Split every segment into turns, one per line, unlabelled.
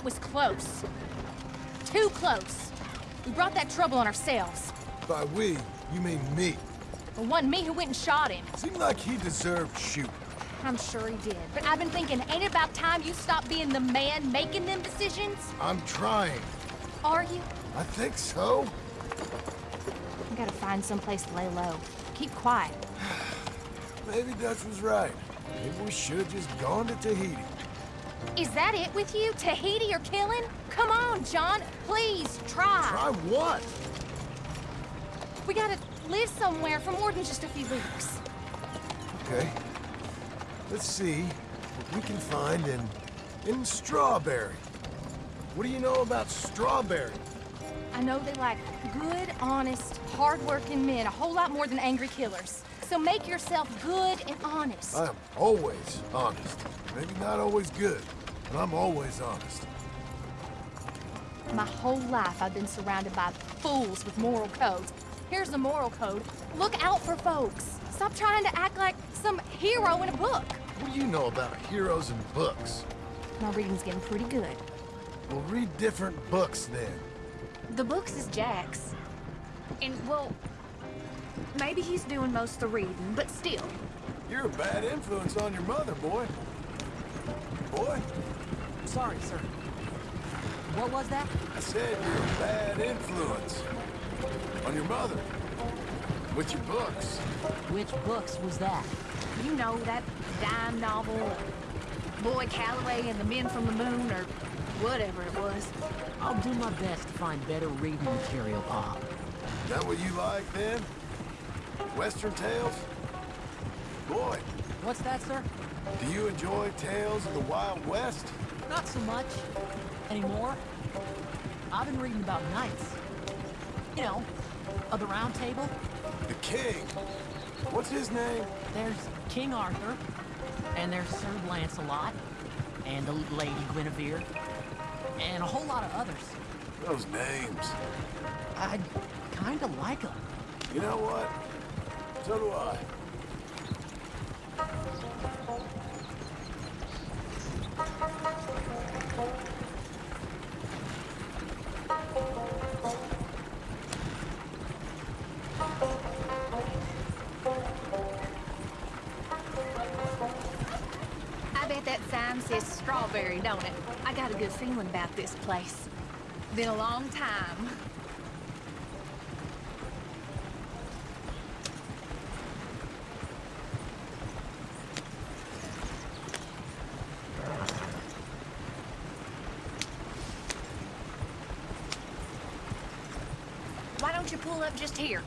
That was close. Too close. We brought that trouble on ourselves.
By we, you mean me.
The wasn't me who went and shot him.
Seemed like he deserved shooting.
I'm sure he did. But I've been thinking, ain't it about time you stop being the man making them decisions?
I'm trying.
Are you?
I think so.
We gotta find someplace to lay low. Keep quiet.
Maybe Dutch was right. Maybe we should have just gone to Tahiti.
Is that it with you? Tahiti or killing? Come on, John. Please, try.
Try what?
We gotta live somewhere for more than just a few weeks.
Okay. Let's see what we can find in... in Strawberry. What do you know about Strawberry?
I know they like good, honest, hard-working men a whole lot more than angry killers. So make yourself good and honest.
I'm always honest. Maybe not always good, but I'm always honest.
My whole life I've been surrounded by fools with moral codes. Here's the moral code. Look out for folks. Stop trying to act like some hero in a book.
What do you know about heroes and books?
My reading's getting pretty good.
Well, read different books then.
The books is Jack's. And, well, maybe he's doing most of the reading, but still.
You're a bad influence on your mother, boy. Boy,
Sorry, sir. What was that?
I said you're a bad influence on your mother. With your books.
Which books was that?
You know, that dime novel, Boy Calloway and the Men from the Moon, or whatever it was.
I'll do my best to find better reading material, Pop.
Is that what you like then? Western tales? Boy,
What's that, sir?
Do you enjoy tales of the Wild West?
Not so much. Anymore. I've been reading about knights. You know, of the Round Table.
The King. What's his name?
There's King Arthur, and there's Sir Lancelot, and the Lady Guinevere, and a whole lot of others.
Those names.
I kinda like them.
You know what? So do I.
I bet that sign says strawberry, don't it? I got a good feeling about this place. Been a long time. Up just here?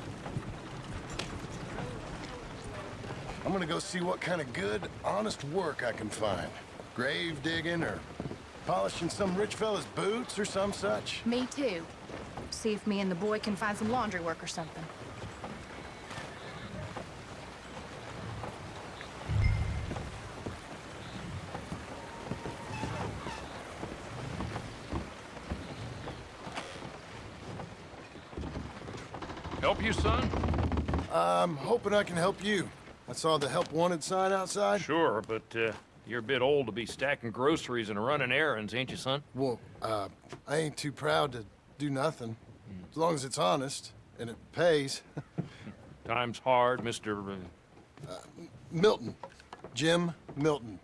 I'm gonna go see what kind of good, honest work I can find. Grave digging or polishing some rich fella's boots or some such.
Me too. See if me and the boy can find some laundry work or something.
Help you, son?
I'm hoping I can help you. I saw the help wanted sign outside.
Sure, but uh, you're a bit old to be stacking groceries and running errands, ain't you, son?
Well, uh, I ain't too proud to do nothing. As long as it's honest and it pays.
Time's hard, Mr. Uh,
Milton. Jim Milton.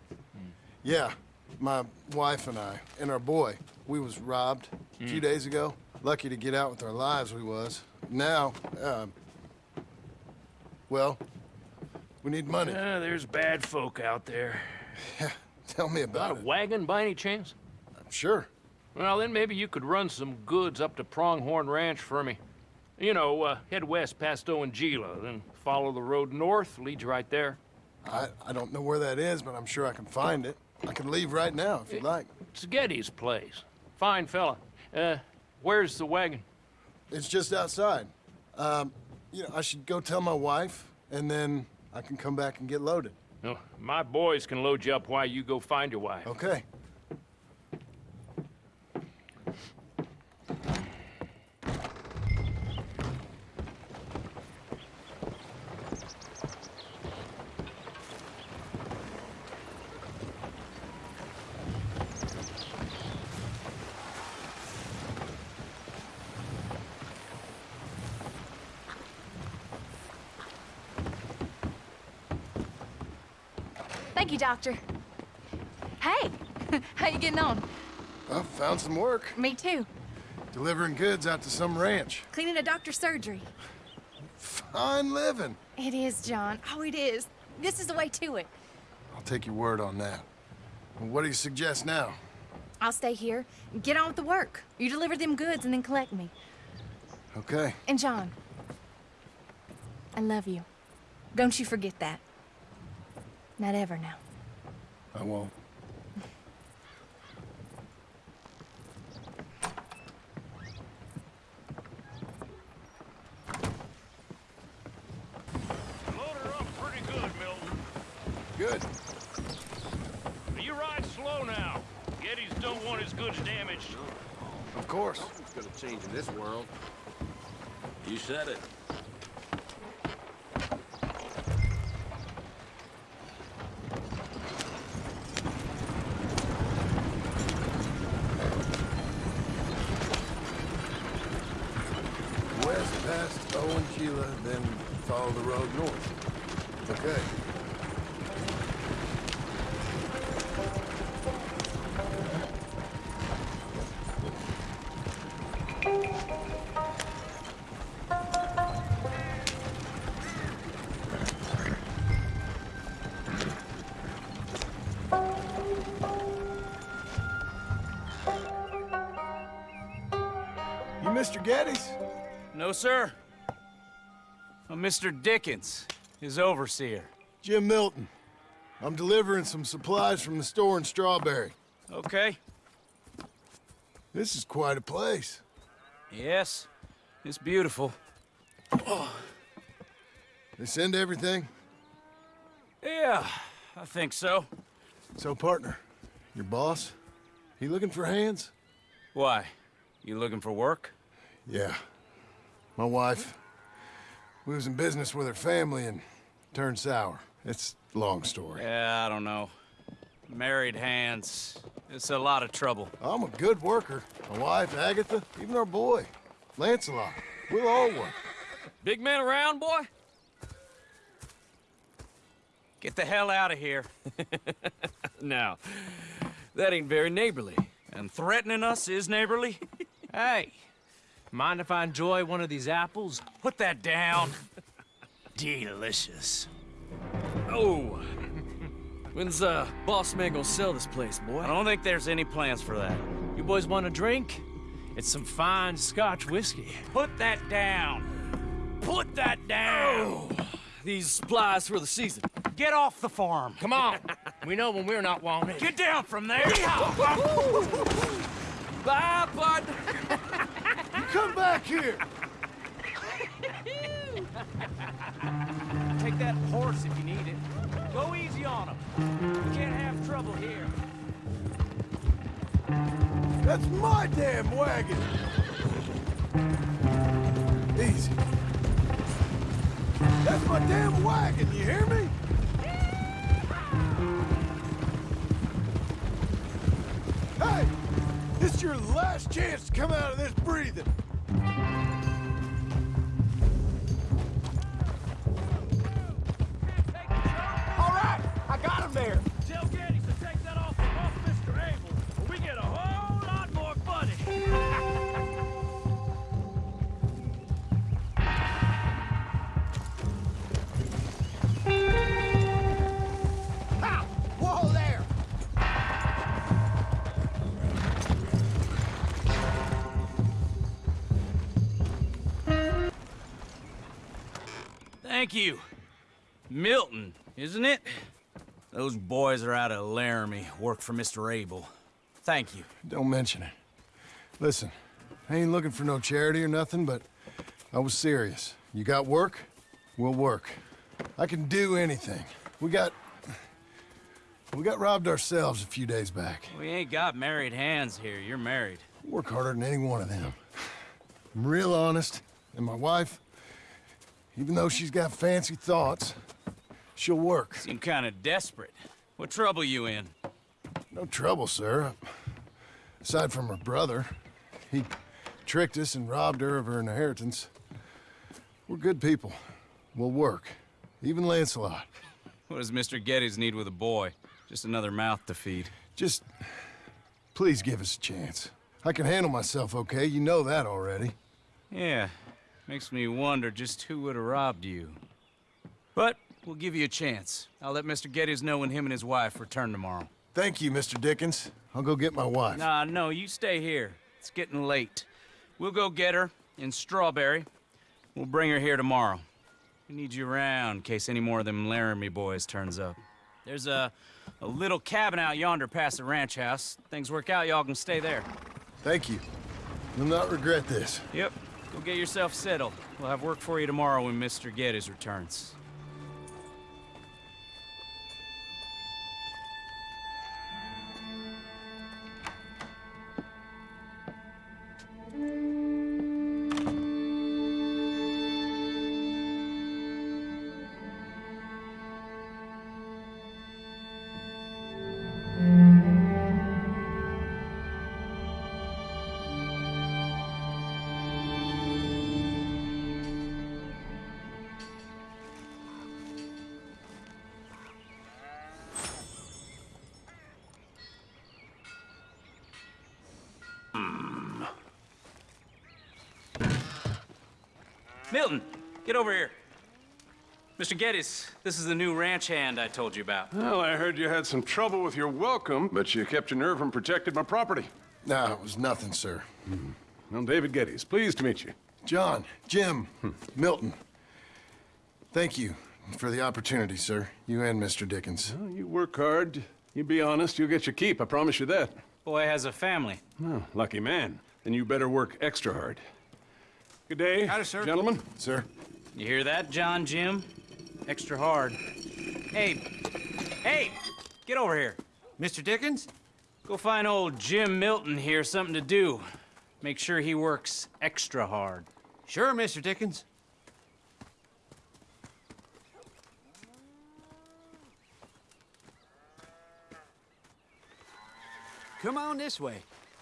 Yeah, my wife and I, and our boy, we was robbed a few days ago. Lucky to get out with our lives, we was. Now, um, well, we need money.
uh, there's bad folk out there.
Tell me
Got
about
a
it.
wagon by any chance?
I'm sure.
Well, then maybe you could run some goods up to Pronghorn Ranch for me. You know, uh, head west past Owanjila, then follow the road north, leads you right there.
I, I don't know where that is, but I'm sure I can find it. I can leave right now if you'd like.
It's Geddes' place. Fine fella. Uh, where's the wagon?
It's just outside. Um, you know, I should go tell my wife, and then I can come back and get loaded.
No, my boys can load you up while you go find your wife.
Okay.
Thank you, Doctor. Hey, how you getting on?
I found some work.
Me too.
Delivering goods out to some ranch.
Cleaning a doctor's surgery.
Fine living.
It is, John. Oh, it is. This is the way to it.
I'll take your word on that. What do you suggest now?
I'll stay here. And get on with the work. You deliver them goods and then collect me.
Okay.
And John, I love you. Don't you forget that. Not ever now.
I won't.
Load her up pretty good, Milton.
Good.
You ride slow now. Geddes don't want his goods damaged.
Of course.
It's gonna change in this world. You said it.
Mr. Geddes?
No, sir. I'm Mr. Dickens, his overseer.
Jim Milton. I'm delivering some supplies from the store in Strawberry.
Okay.
This is quite a place.
Yes, it's beautiful.
They send everything?
Yeah, I think so.
So, partner, your boss, he looking for hands?
Why? You looking for work?
Yeah. My wife, we was in business with her family and turned sour. It's a long story.
Yeah, I don't know. Married hands. It's a lot of trouble.
I'm a good worker. My wife, Agatha, even our boy, Lancelot. We'll all work.
Big man around, boy? Get the hell out of here.
Now, that ain't very neighborly.
And threatening us is neighborly?
Hey, mind if I enjoy one of these apples?
Put that down.
Delicious. Oh, when's uh, boss man gonna sell this place, boy?
I don't think there's any plans for that.
You boys want a drink? It's some fine Scotch whiskey.
Put that down. Put that down.
These supplies for the season.
Get off the farm.
Come on, we know when we're not wanted.
Get down from there.
Bye, bud.
Come back here!
Take that horse if you need it. Go easy on him. We can't have trouble here.
That's my damn wagon! Easy. That's my damn wagon, you hear me? Hey! This is your last chance to come out of this breathing.
Thank you. Milton, isn't it? Those boys are out of Laramie, work for Mr. Abel. Thank you.
Don't mention it. Listen, I ain't looking for no charity or nothing, but I was serious. You got work? We'll work. I can do anything. We got... We got robbed ourselves a few days back.
We ain't got married hands here. You're married.
Work harder than any one of them. I'm real honest, and my wife, even though she's got fancy thoughts, she'll work.
Seem kind of desperate. What trouble you in?
No trouble, sir. Aside from her brother, he tricked us and robbed her of her inheritance. We're good people. We'll work. Even Lancelot.
What does Mr. Geddes need with a boy? Just another mouth to feed.
Just please give us a chance. I can handle myself okay. You know that already.
Yeah, makes me wonder just who would have robbed you. But we'll give you a chance. I'll let Mr. Geddes know when him and his wife return tomorrow.
Thank you, Mr. Dickens. I'll go get my wife.
Nah, no, you stay here. It's getting late. We'll go get her in Strawberry. We'll bring her here tomorrow. We need you around in case any more of them Laramie boys turns up. There's a, a little cabin out yonder past the ranch house. Things work out, y'all can stay there.
Thank you. You'll not regret this.
Yep. Go get yourself settled. We'll have work for you tomorrow when Mr. Geddes returns. Mr. Geddes, this is the new ranch hand I told you about.
Well, I heard you had some trouble with your welcome, but you kept your nerve and protected my property.
No, it was nothing, sir. Hmm.
Well, David Geddes, pleased to meet you.
John, Jim, hmm. Milton. Thank you for the opportunity, sir. You and Mr. Dickens.
Well, you work hard. You be honest, you'll get your keep, I promise you that.
Boy has a family.
Oh, lucky man. Then you better work extra hard. Good day,
Howdy, sir.
gentlemen.
Sir?
You hear that, John Jim? Extra hard. Hey, hey, get over here.
Mr. Dickens?
Go find old Jim Milton here something to do. Make sure he works extra hard.
Sure, Mr. Dickens. Come on this way.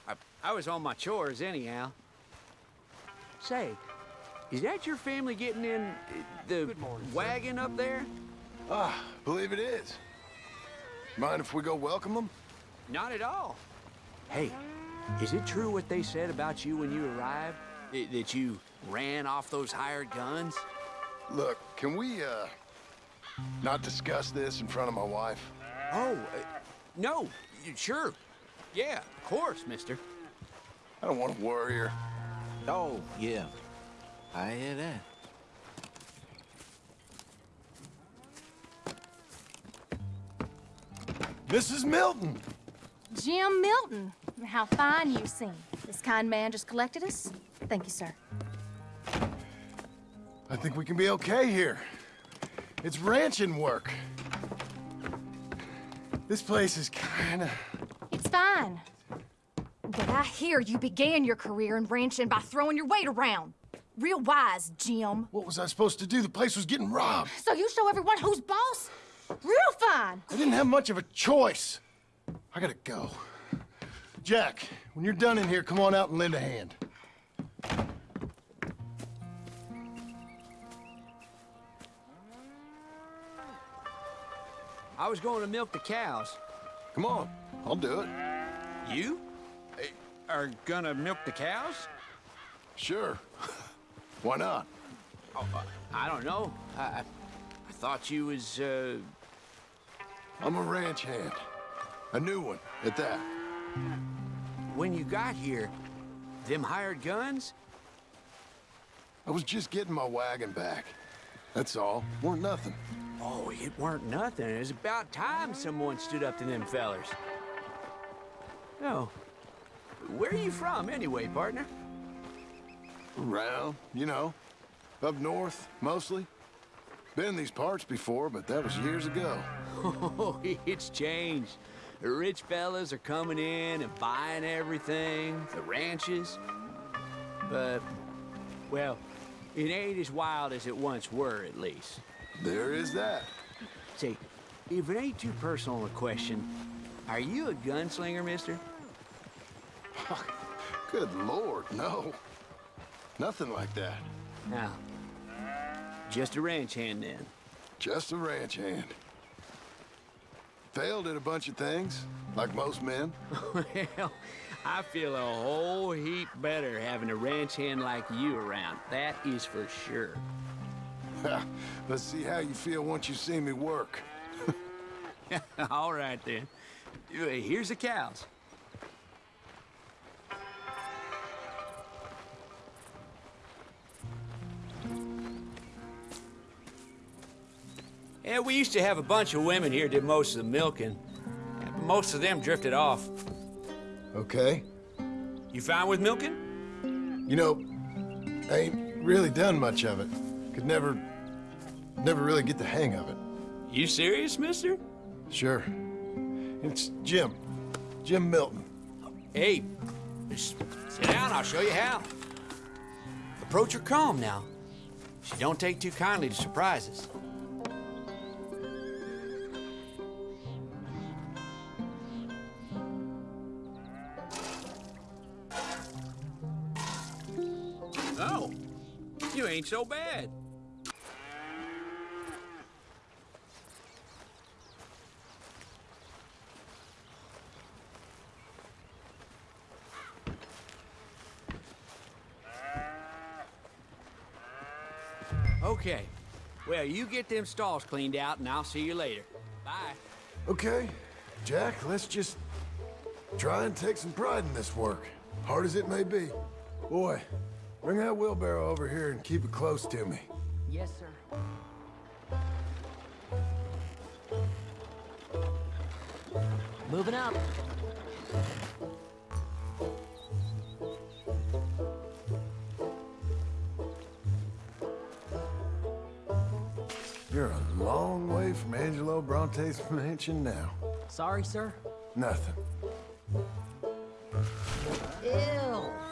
I, I was on my chores anyhow. Say, is that your family getting in the wagon up there?
Ah, believe it is. Mind if we go welcome them?
Not at all. Hey, is it true what they said about you when you arrived? I- that you ran off those hired guns?
Look, can we, uh, not discuss this in front of my wife?
Oh, uh, no, sure. Yeah, of course, mister.
I don't want to worry her.
Oh, yeah. I hear that.
Mrs. Milton!
Jim Milton. How fine you seem. This kind man just collected us. Thank you, sir.
I think we can be okay here. It's ranching work. This place is kinda...
It's fine. But I hear you began your career in ranching by throwing your weight around. Real wise, Jim.
What was I supposed to do? The place was getting robbed.
So you show everyone who's boss? Real fine.
I didn't have much of a choice. I gotta go. Jack, when you're done in here, come on out and lend a hand.
I was going to milk the cows.
Come on, I'll do it.
You? Are gonna milk the cows?
Sure. Why not?
I don't know. I, I, I thought you was, uh...
I'm a ranch hand. A new one, at that.
When you got here, them hired guns?
I was just getting my wagon back. That's all. Weren't nothing.
Oh, it weren't nothing. It was about time someone stood up to them fellers. Oh. Where are you from, anyway, partner?
Around, you know. Up north, mostly. Been in these parts before, but that was years ago.
Oh, it's changed. The rich fellas are coming in and buying everything, the ranches. But, well, it ain't as wild as it once were, at least.
There is that.
Say, if it ain't too personal a question, are you a gunslinger, mister?
Good lord, no. Nothing like that.
No. Just a ranch hand, then.
Just a ranch hand. failed at a bunch of things, like most men.
well, I feel a whole heap better having a ranch hand like you around. That is for sure.
Let's see how you feel once you see me work.
All right, then. Uh, Here's the cows. Yeah, we used to have a bunch of women here did most of the milking. Yeah, but most of them drifted off.
Okay?
You fine with milking?
You know, I ain't really done much of it. Could never, never really get the hang of it.
You serious, mister?
Sure. It's Jim. Jim Milton.
Hey, just sit down, I'll show you how. Approach her calm now. She don't take too kindly to surprises. Ain't so bad. Okay. Well, you get them stalls cleaned out, and I'll see you later. Bye.
Okay, Jack, let's just try and take some pride in this work, hard as it may be. Boy, bring that wheelbarrow over here and keep it close to me.
Yes, sir. Moving up.
You're a long way from Angelo Bronte's mansion now.
Sorry, sir.
Nothing.
Ew.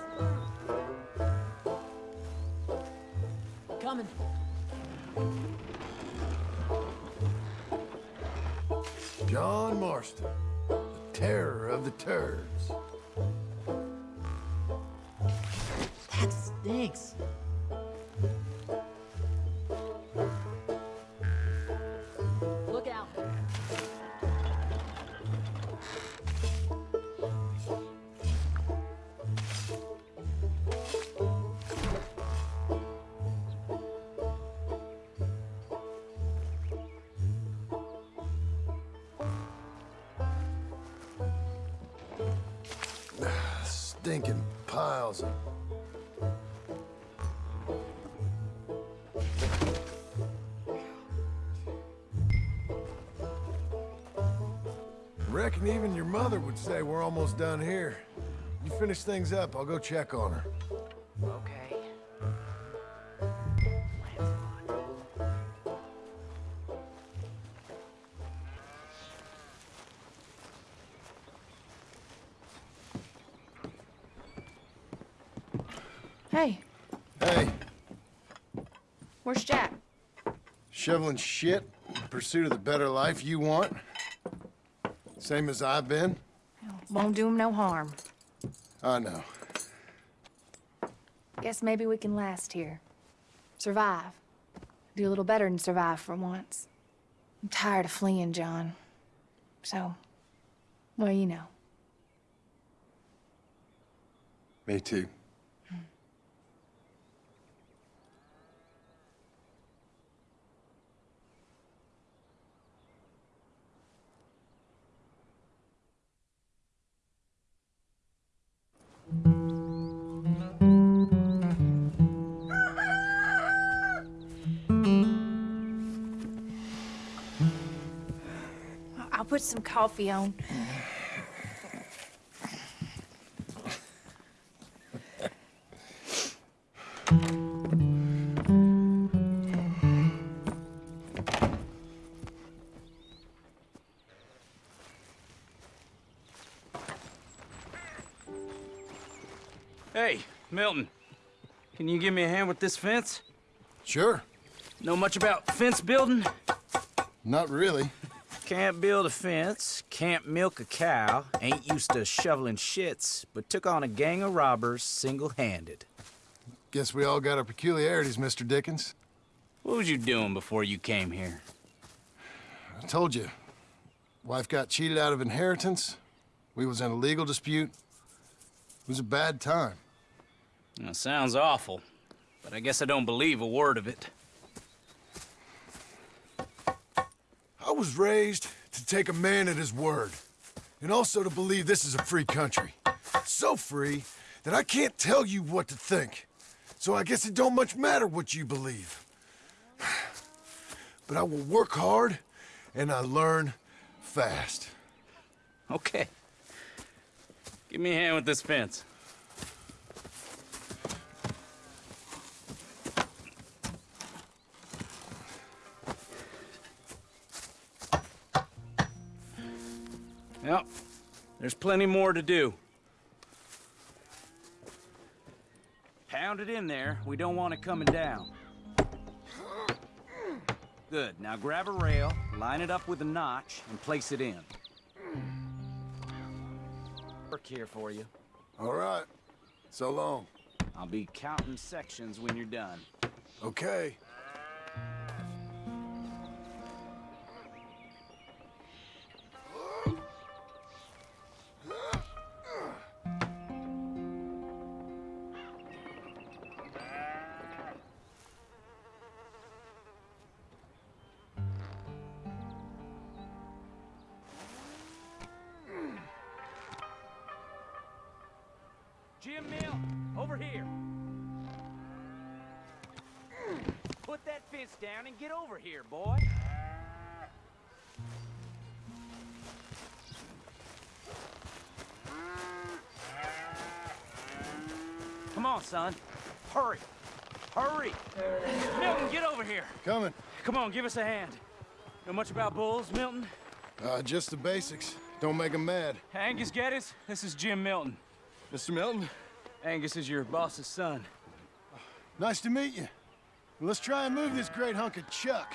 Coming.
John Marston, the terror of the turds.
That stinks.
Stinking piles of Reckon even your mother would say we're almost done here. You finish things up, I'll go check on her. Shoveling shit in pursuit of the better life you want? Same as I've been?
Won't do him no harm.
I know.
Guess maybe we can last here. Survive. Do a little better than survive for once. I'm tired of fleeing, John. So, well, you know.
Me too.
Coffee on.
Hey, Milton. Can you give me a hand with this fence?
Sure.
Know much about fence building?
Not really.
Can't build a fence, can't milk a cow, ain't used to shoveling shits, but took on a gang of robbers single-handed.
Guess we all got our peculiarities, Mr. Dickens.
What was you doing before you came here?
I told you. Wife got cheated out of inheritance. We was in a legal dispute. It was a bad time.
That sounds awful, but I guess I don't believe a word of it.
I was raised to take a man at his word, and also to believe this is a free country. So free that I can't tell you what to think. So I guess it don't much matter what you believe. But I will work hard, and I learn fast.
Okay. Give me a hand with this fence. Yep, there's plenty more to do. Pound it in there. We don't want it coming down. Good. Now grab a rail, line it up with a notch, and place it in. Work here for you.
All right. So long.
I'll be counting sections when you're done.
Okay.
Here, boy. Come on, son. Hurry. Hurry. Milton, get over here.
Coming.
Come on, give us a hand. Know much about bulls, Milton?
Uh, just the basics. Don't make 'em mad.
Angus Geddes, this is Jim Milton.
Mr. Milton?
Angus is your boss's son.
Nice to meet you. Let's try and move this great hunk of chuck.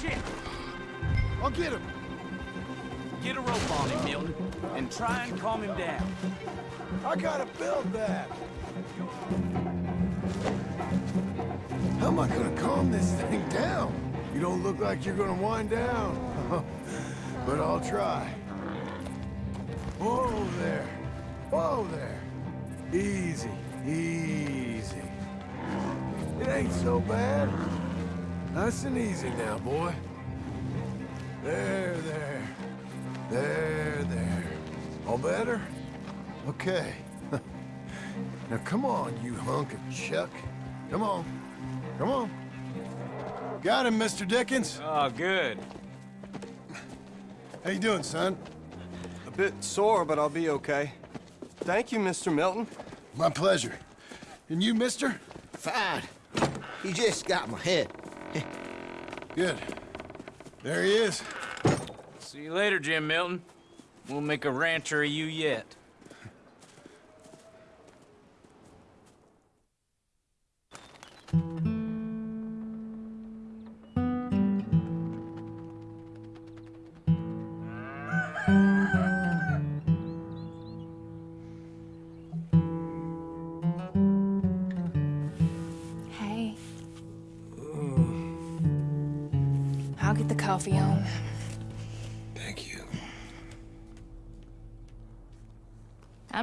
Shit!
I'll get him.
Get a rope on him, Milton, and try and calm him down.
I gotta build that. How am I gonna calm this thing down? You don't look like you're gonna wind down. but I'll try. Whoa there. Whoa there. Easy, easy. It ain't so bad. Nice and easy now, boy. There, there. There, there. All better? Okay. now come on, you hunk of chuck. Come on. Come on. Got him, Mr. Dickens.
Oh, good.
How you doing, son?
A bit sore, but I'll be okay. Thank you, Mr. Milton.
My pleasure. And you, mister?
Fine. He just got my head.
Good. There he is.
See you later, Jim Milton. We'll make a rancher of you yet.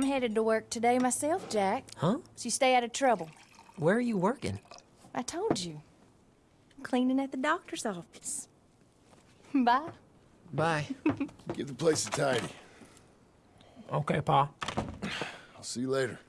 I'm headed to work today myself, Jack.
Huh?
So you stay out of trouble.
Where are you working?
I told you. I'm cleaning at the doctor's office. Bye.
Bye.
Give the place a tidy.
okay, Pa.
I'll see you later.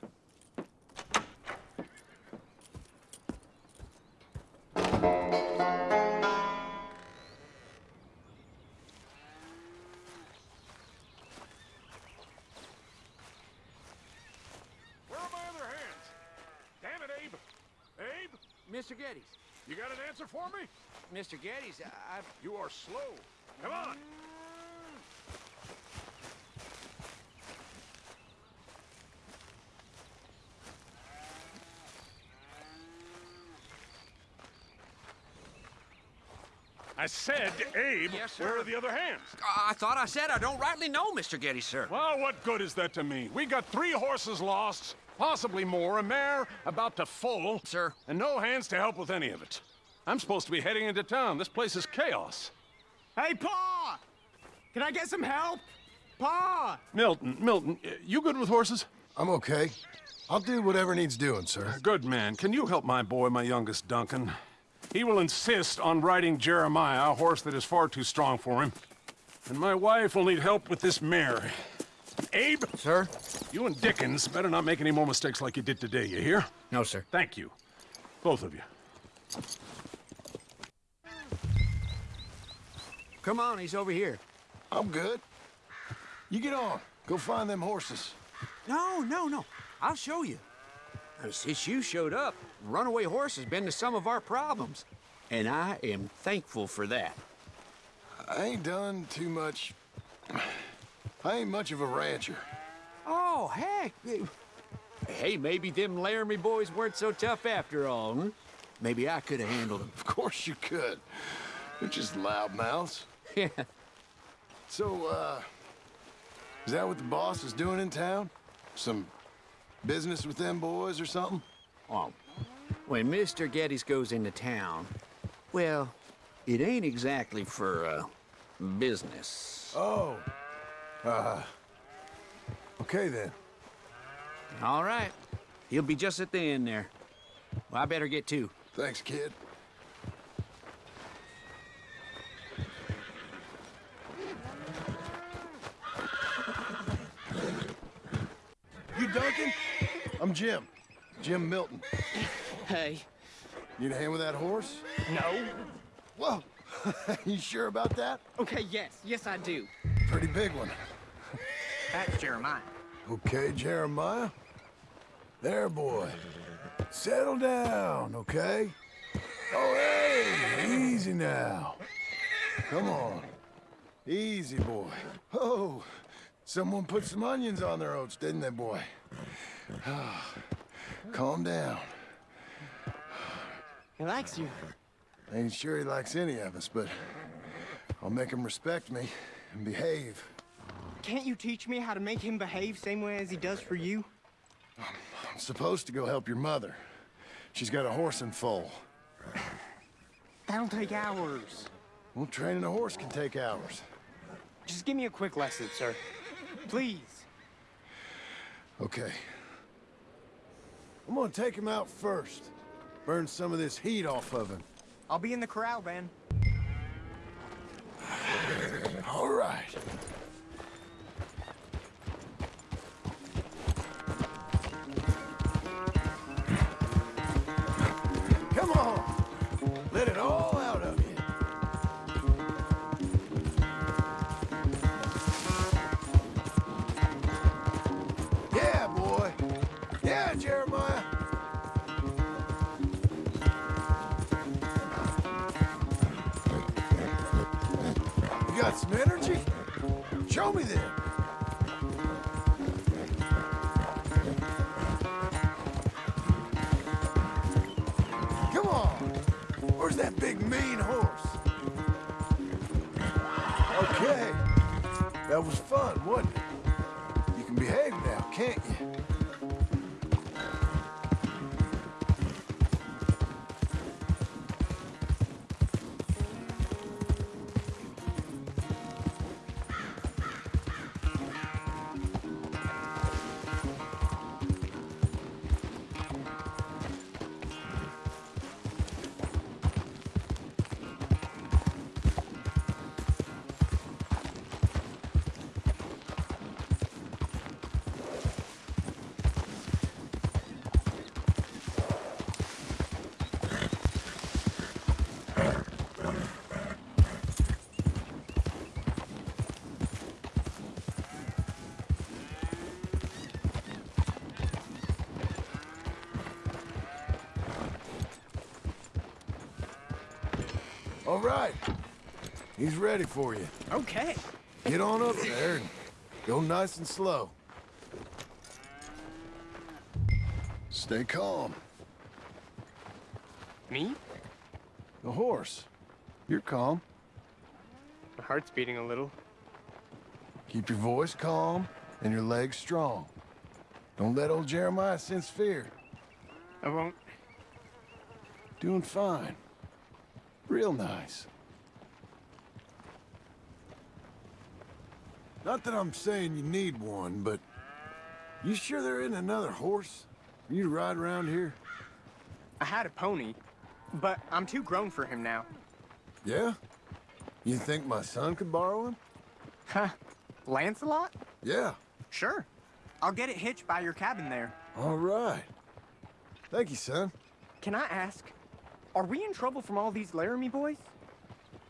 Mr. Geddes.
you got an answer for me?
Mr. Geddes, I... I've...
You are slow. Come on. I said, Abe,
Yes, sir.
where are the other hands?
I thought I said I don't rightly know, Mr. Geddes, sir.
Well, what good is that to me? We got three horses lost, possibly more, a mare about to foal.
Sir.
And no hands to help with any of it. I'm supposed to be heading into town. This place is chaos.
Hey, Pa! Can I get some help? Pa!
Milton, Milton, you good with horses?
I'm okay. I'll do whatever needs doing, sir.
Good man. Can you help my boy, my youngest Duncan? He will insist on riding Jeremiah, a horse that is far too strong for him. And my wife will need help with this mare. Abe?
Sir?
You and Dickens better not make any more mistakes like you did today, you hear?
No, sir.
Thank you. Both of you.
Come on, he's over here.
I'm good. You get on. Go find them horses.
No, no, no. I'll show you. Since you showed up, runaway horse has been to some of our problems. And I am thankful for that.
I ain't done too much. I ain't much of a rancher.
Oh, heck. Hey, maybe them Laramie boys weren't so tough after all, hmm? Maybe I could have handled them.
Of course you could. They're just loudmouths.
Yeah.
So, uh, is that what the boss is doing in town? Some business with them boys or something?
Oh, when Mr. Geddes goes into town, well, it ain't exactly for, uh, business.
Oh. Uh. Okay then.
All right. He'll be just at the end there. Well, I better get to.
Thanks, kid. You Duncan? I'm Jim. Jim Milton.
Hey.
Need a hand with that horse?
No.
Whoa. you sure about that?
Okay, yes. Yes, I do.
Pretty big one.
That's Jeremiah.
Okay, Jeremiah. There, boy. Settle down, okay? Oh, hey, easy now. Come on. Easy, boy. Oh, someone put some onions on their oats, didn't they, boy? Calm down.
He likes you.
Ain't sure he likes any of us, but I'll make him respect me and behave.
Can't you teach me how to make him behave same way as he does for you?
I'm supposed to go help your mother. She's got a horse and foal.
That'll take hours.
Well, training a horse can take hours.
Just give me a quick lesson, sir. Please.
Okay. I'm gonna take him out first. Burn some of this heat off of him.
I'll be in the corral then.
All right. Let it all out of you. Yeah, boy. Yeah, Jeremiah. You got some energy? Show me then. That big mean horse? Okay. That was fun, wasn't it? You can behave now, can't you? Right. He's ready for you.
Okay.
Get on up there and go nice and slow. Stay calm.
Me?
The horse. You're calm.
My heart's beating a little.
Keep your voice calm and your legs strong. Don't let old Jeremiah sense fear.
I won't.
Doing fine. Real nice. Not that I'm saying you need one, but you sure there isn't another horse you to ride around here?
I had a pony, but I'm too grown for him now.
Yeah? You think my son could borrow him?
Huh? Lancelot?
Yeah.
Sure. I'll get it hitched by your cabin there.
All right. Thank you, son.
Can I ask, are we in trouble from all these Laramie boys?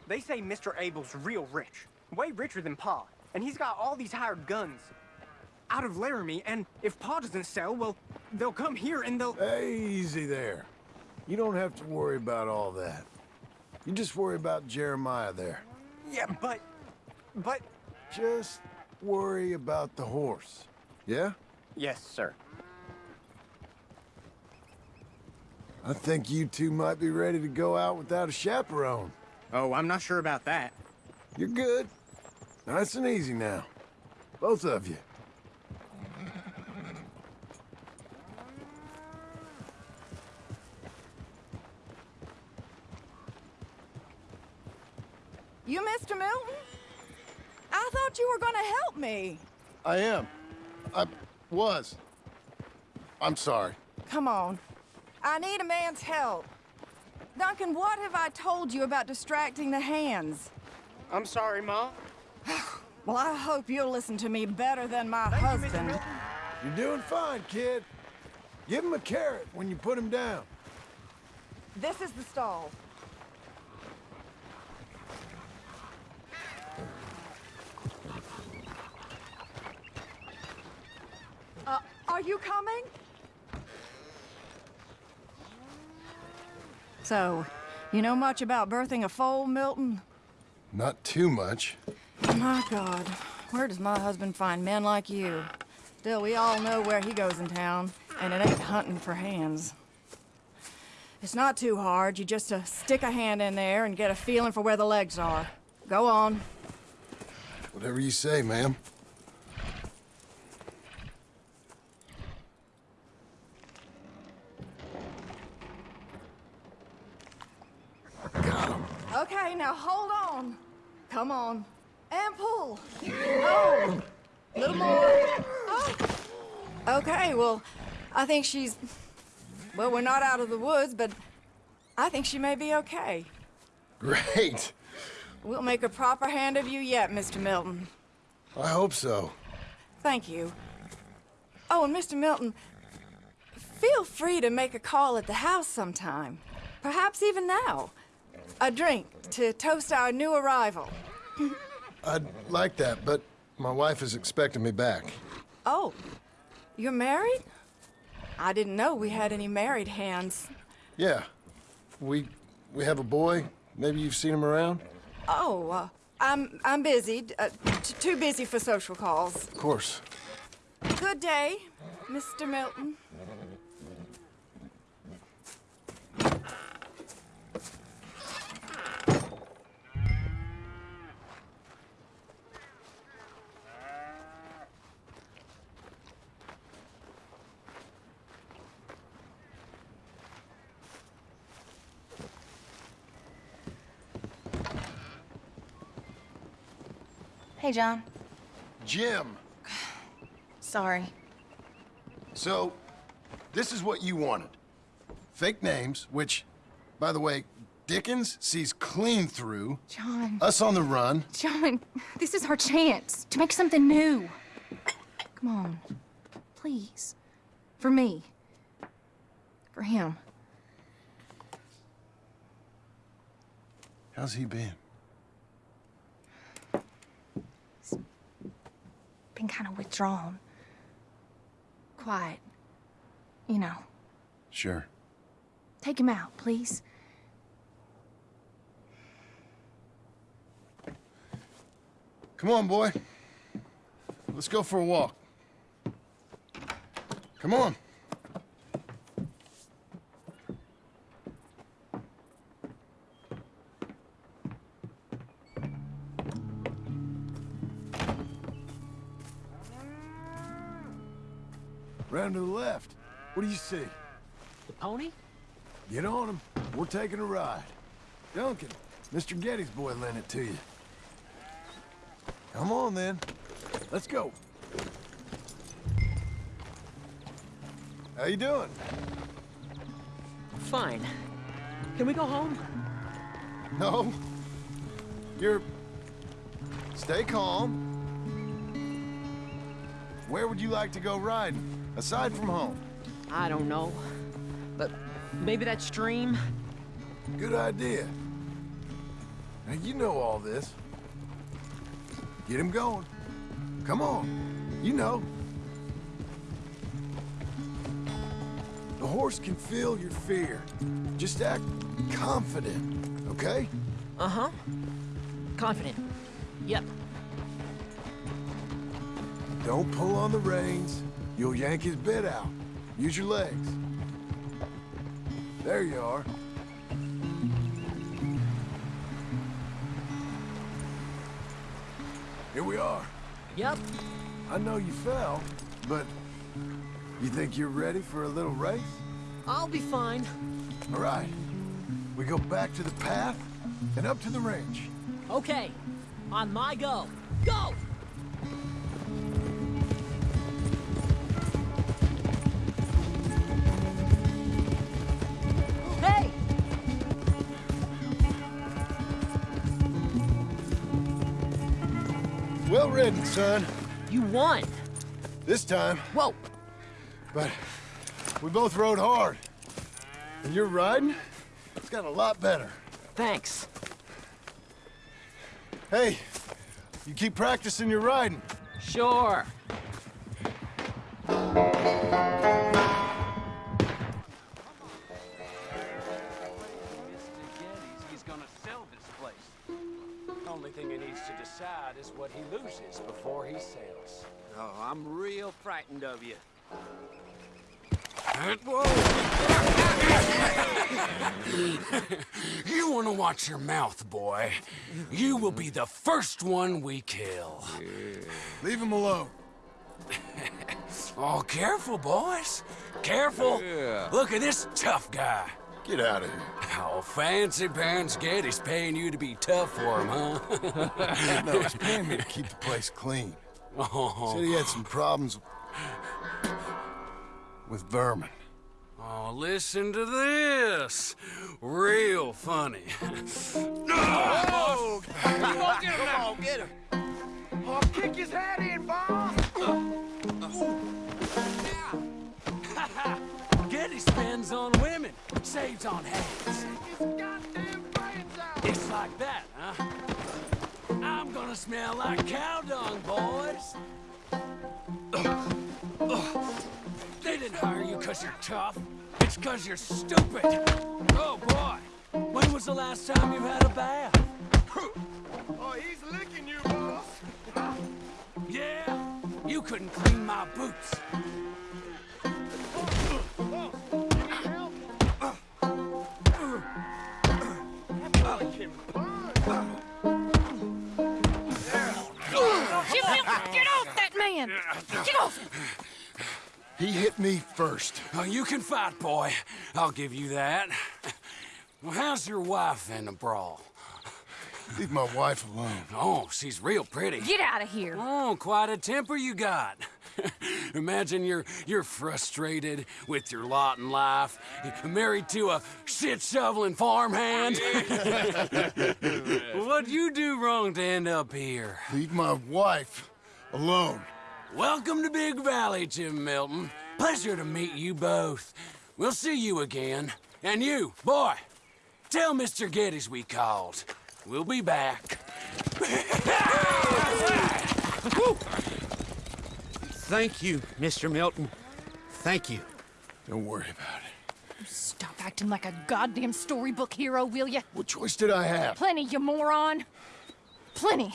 They say Mr. Abel's real rich, way richer than Pa, and he's got all these hired guns out of Laramie, and if Pa doesn't sell, well, they'll come here and they'll...
Easy there. You don't have to worry about all that. You just worry about Jeremiah there.
Yeah, but... but...
Just worry about the horse. Yeah?
Yes, sir.
I think you two might be ready to go out without a chaperone.
Oh, I'm not sure about that.
You're good. Nice and easy now. Both of you.
You Mr. Milton? I thought you were gonna help me.
I am. I was. I'm sorry.
Come on. I need a man's help. Duncan, what have I told you about distracting the hands?
I'm sorry, Ma.
Well, I hope you'll listen to me better than my husband.
You're doing fine, kid. Give him a carrot when you put him down.
This is the stall. Uh, are you coming? So, you know much about birthing a foal, Milton?
Not too much.
My God, where does my husband find men like you? Still, we all know where he goes in town, and it ain't hunting for hands. It's not too hard. You just uh, stick a hand in there and get a feeling for where the legs are. Go on.
Whatever you say, ma'am.
Okay, now hold on. Come on. And pull. Oh, a little more. Oh. Okay, well, I think she's... Well, we're not out of the woods, but I think she may be okay.
Great.
We'll make a proper hand of you yet, Mr. Milton.
I hope so.
Thank you. Oh, and Mr. Milton, feel free to make a call at the house sometime. Perhaps even now. A drink to toast our new arrival.
I'd like that, but my wife is expecting me back.
Oh, you're married? I didn't know we had any married hands.
Yeah. We we have a boy. Maybe you've seen him around?
Oh, uh, I'm I'm busy. Uh, too busy for social calls.
Of course.
Good day, Mr. Milton.
Hey, John.
Jim.
Sorry.
So, this is what you wanted. Fake names, which, by the way, Dickens sees clean through.
John.
Us on the run.
John, this is our chance to make something new. Come on. Please. For me. For him.
How's he been?
Been kind of withdrawn. Quiet. You know.
Sure.
Take him out, please.
Come on, boy. Let's go for a walk. Come on. To the left. What do you see?
The pony?
Get on him. We're taking a ride. Duncan, Mr. Geddes' boy lent it to you. Come on, then. Let's go. How you doing?
Fine. Can we go home?
No. You're... Stay calm. Where would you like to go riding, aside from home?
I don't know. But maybe that stream?
Good idea. Now, you know all this. Get him going. Come on. You know. The horse can feel your fear. Just act confident, okay?
Uh-huh. Confident. Yep.
Don't pull on the reins. You'll yank his bit out. Use your legs. There you are. Here we are.
Yep.
I know you fell, but you think you're ready for a little race?
I'll be fine.
All right. We go back to the path and up to the range.
Okay. On my go. Go!
Ridden, son.
You won.
This time.
Whoa.
But we both rode hard. And your riding, it's got a lot better.
Thanks.
Hey, you keep practicing your riding.
Sure.
Frightened of you.
You want to watch your mouth, boy. You will be the first one we kill.
Leave him alone.
Oh, careful, boys. Careful. Yeah. Look at this tough guy.
Get out of here.
Oh, fancy pants Geddes' paying you to be tough for him, huh?
no, he's paying me to keep the place clean.
Oh.
Said he had some problems with vermin.
Oh, listen to this. Real funny.
Oh! Come on, get him on, get him. Oh, kick his head in, boss!
Geddes spends on women, saves on heads. It's like that, huh? I'm gonna smell like cow dung, boys. Oh, they didn't hire you because you're tough. It's because you're stupid. Oh, boy. When was the last time you had a bath?
Oh, he's licking you, boss.
Yeah? You couldn't clean my boots.
Get, get off that man! Get off!
He hit me first.
Oh, you can fight, boy. I'll give you that. Well, how's your wife in the brawl?
Leave my wife alone.
Oh, she's real pretty.
Get out of here.
Oh, quite a temper you got. Imagine you're you're frustrated with your lot in life, married to a shit shoveling farmhand. What'd you do wrong to end up here?
Leave my wife alone.
Welcome to Big Valley, Jim Milton. Pleasure to meet you both. We'll see you again. And you, boy, tell Mr. Geddes we called. We'll be back.
Thank you, Mr. Milton. Thank you.
Don't worry about it.
Stop acting like a goddamn storybook hero, will ya?
What choice did I have?
Plenty, you moron. Plenty.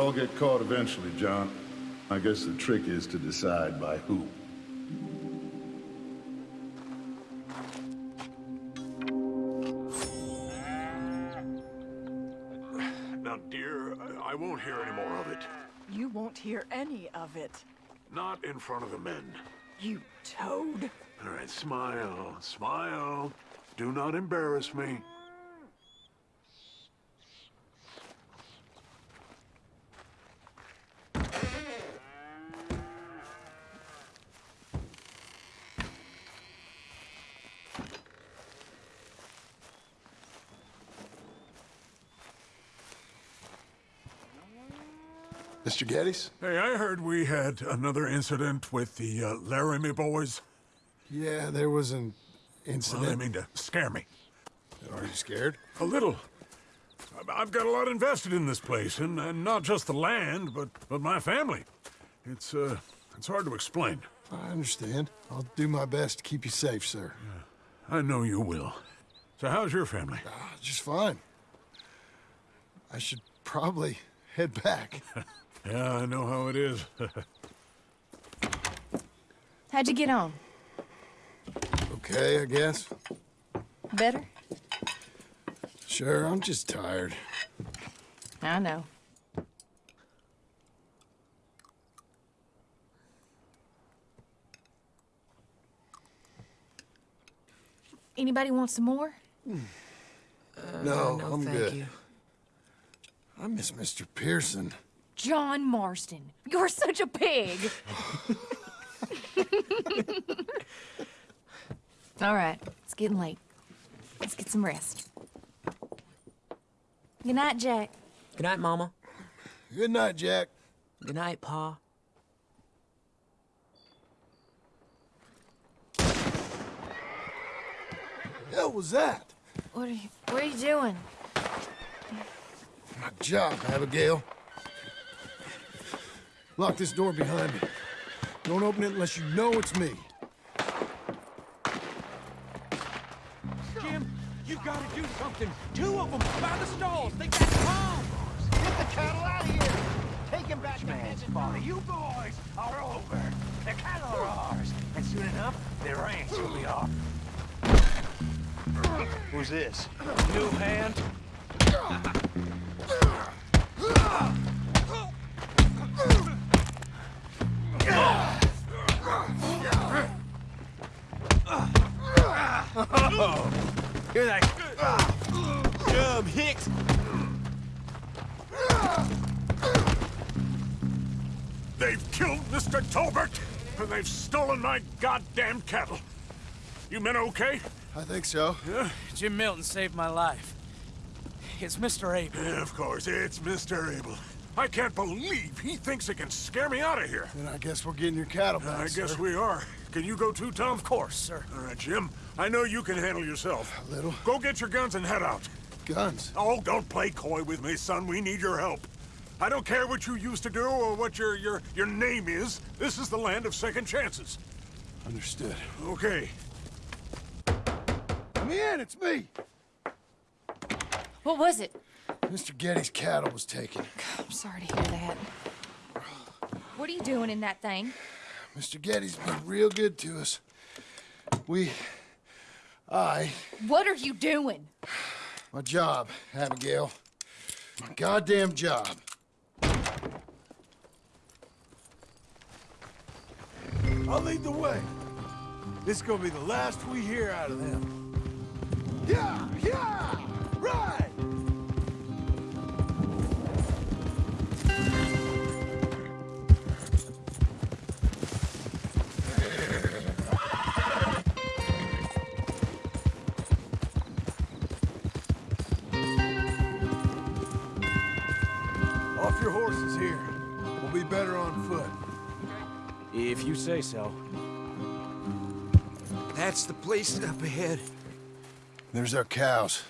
All get caught eventually, John. I guess the trick is to decide by who.
Now, dear, I, I won't hear any more of it.
You won't hear any of it.
Not in front of the men.
You toad.
All right, smile, smile. Do not embarrass me.
Mr. Geddes?
Hey, I heard we had another incident with the uh, Laramie boys.
Yeah, there was an incident.
Well, I mean to scare me.
Are you scared?
A little. I- I've got a lot invested in this place, and, and not just the land, but, but my family. It's, uh, it's hard to explain.
I understand. I'll do my best to keep you safe, sir.
I know you will. So how's your family?
Ah, just fine. I should probably head back.
yeah, I know how it is.
How'd you get on?
okay, I guess.
Better?
Sure, I'm just tired.
I know. Anybody want some more?
no, uh,
no,
I'm
thank
good.
you.
I miss Mr. Pearson.
John Marston, you're such a pig. All right, it's getting late. Let's get some rest. Good night, Jack.
Good night, Mama.
Good night, Jack.
Good night, Pa.
hell was that?
What are you, what are you doing?
My job, Abigail. Lock this door behind me. Don't open it unless you know it's me.
Jim, you gotta do something. Two of them by the stalls. They got bombs. Get the cattle out of here. Take him back to Hensbody. You boys are over. The cattle are ours. And soon enough, their ranch will be ours. Who's this? New hand? Oh, you're that Jub Hicks.
They've killed Mr. Tolbert, and they've stolen my goddamn cattle. You men okay?
I think so.
Yeah?
Jim Milton saved my life. It's Mr. Abel.
Yeah, of course, it's Mr. Abel. I can't believe he thinks he can scare me out of here.
Then I guess we're getting your cattle back,
I guess
sir.
we are. Can you go too, Tom?
Of course, sir.
All right, Jim. I know you can handle yourself.
A little.
Go get your guns and head out.
Guns?
Oh, don't play coy with me, son. We need your help. I don't care what you used to do or what your your your name is. This is the land of second chances.
Understood.
Okay.
Come in, it's me.
What was it?
Mr. Geddes' cattle was taken.
I'm sorry to hear that. What are you doing in that thing?
Mr. Geddes' been real good to us. We... I...
What are you doing?
My job, Abigail. My goddamn job.
I'll lead the way. This is gonna be the last we hear out of them. Yeah, yeah, right.
If you say so.
That's the place up ahead.
There's our cows.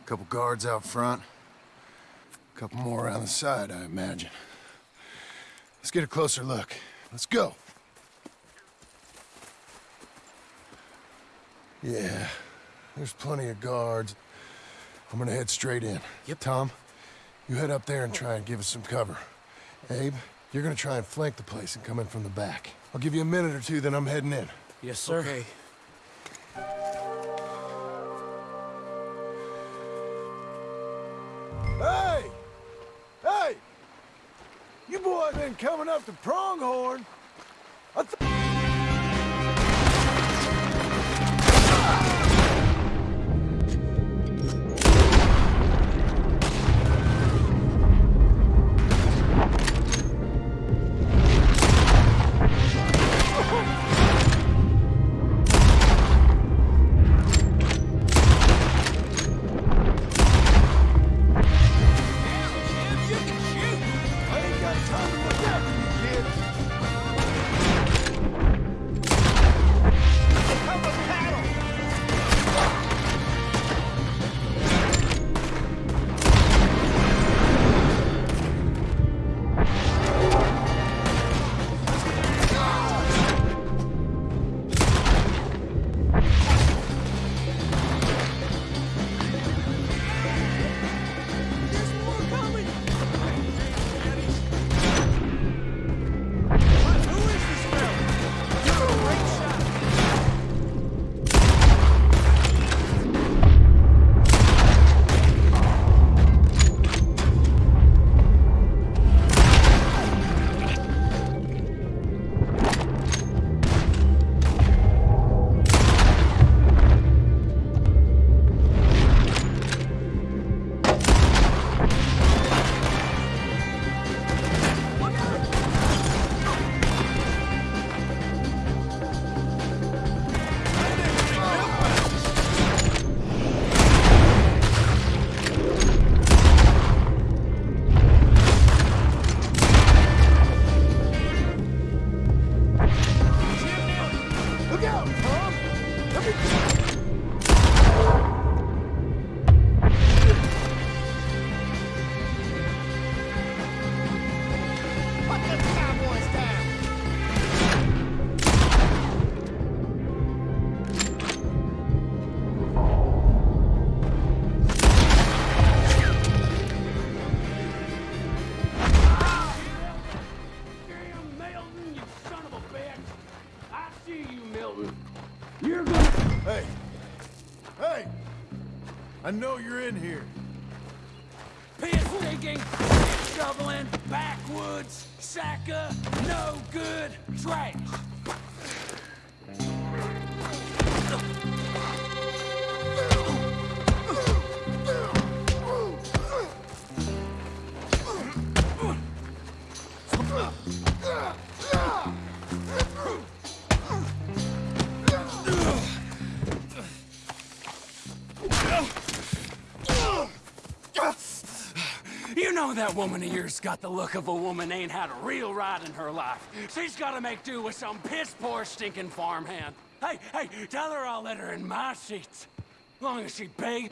A couple guards out front. A couple more around the side, I imagine. Let's get a closer look. Let's go. Yeah, there's plenty of guards. I'm gonna head straight in. Yep. Tom, You head up there and try and give us some cover. Abe, you're gonna try and flank the place and come in from the back. I'll give you a minute or two, then I'm heading in.
Yes, sir.
Okay.
Hey! Hey! You boys been coming up to Pronghorn. I You know
that woman of yours got the look of a woman ain't had a real ride in her life. She's gotta make do with some piss poor stinking farmhand. Hey, hey, tell her I'll let her in my seats. Long as she pays.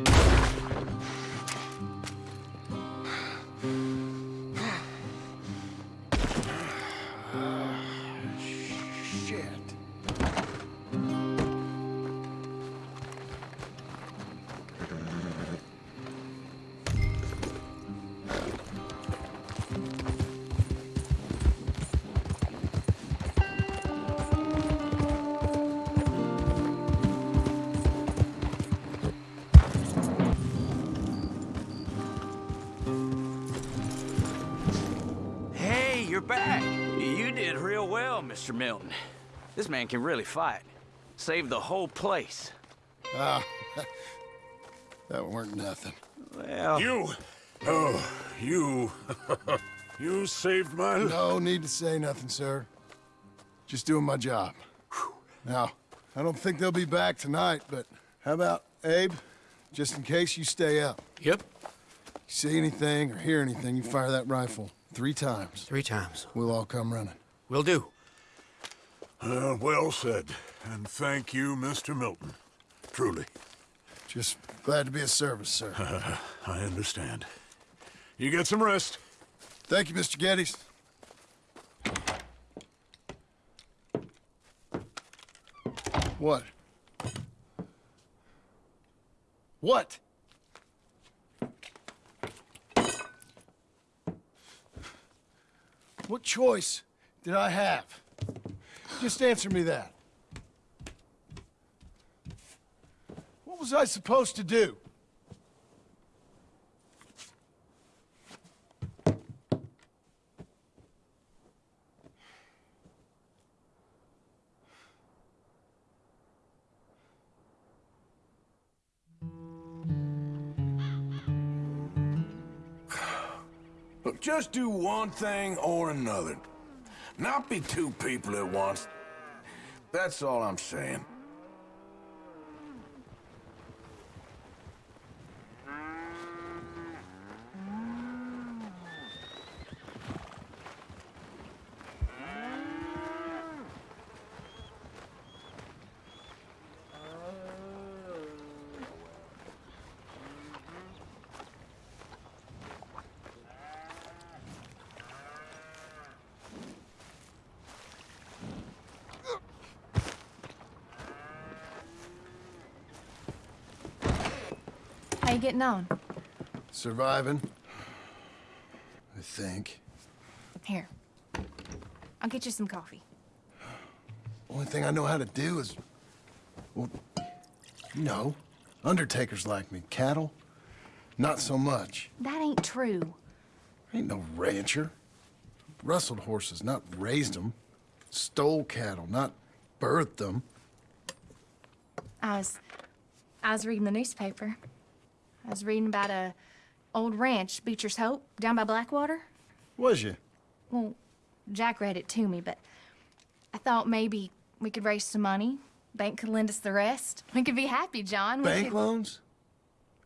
Mr. Milton. This man can really fight. Saved the whole place.
Ah, that weren't nothing.
Well...
You! Oh, you... you saved my... life.
No need to say nothing, sir. Just doing my job. Now, I don't think they'll be back tonight, but how about Abe? Just in case you stay up.
Yep.
See anything or hear anything, you fire that rifle three times.
Three times.
We'll all come running.
Will do.
Uh, well said. And thank you, Mr. Milton. Truly.
Just glad to be of service, sir.
I understand. You get some rest.
Thank you, Mr. Geddes. What? What? What choice did I have? Just answer me that. What was I supposed to do?
Look, just do one thing or another. Not be two people at once. That's all I'm saying.
You getting on?
Surviving. I think.
Here. I'll get you some coffee.
Only thing I know how to do is... Well, you know, undertakers like me. Cattle, not so much.
That ain't true.
Ain't no rancher. Rustled horses, not raised them. Stole cattle, not birthed them.
I was... I was reading the newspaper. I was reading about a old ranch, Beecher's Hope, down by Blackwater.
Was you?
Well, Jack read it to me, but I thought maybe we could raise some money. Bank could lend us the rest. We could be happy, John. We
Bank
could-
loans?